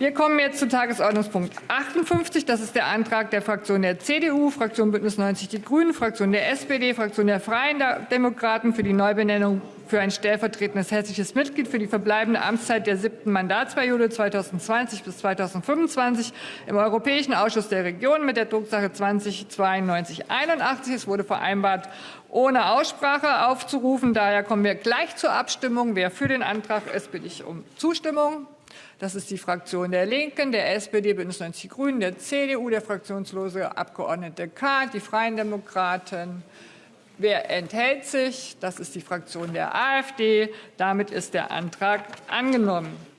Wir kommen jetzt zu Tagesordnungspunkt 58. Das ist der Antrag der Fraktion der CDU, Fraktion Bündnis 90 Die Grünen, Fraktion der SPD, Fraktion der Freien Demokraten für die Neubenennung für ein stellvertretendes hessisches Mitglied für die verbleibende Amtszeit der siebten Mandatsperiode 2020 bis 2025 im Europäischen Ausschuss der Regionen mit der Drucksache 2092 81. Es wurde vereinbart, ohne Aussprache aufzurufen. Daher kommen wir gleich zur Abstimmung. Wer für den Antrag ist, bitte ich um Zustimmung. Das ist die Fraktion der Linken, der SPD, Bündnis 90 Die Grünen, der CDU, der fraktionslose Abgeordnete K., die Freien Demokraten. Wer enthält sich? Das ist die Fraktion der AfD. Damit ist der Antrag angenommen.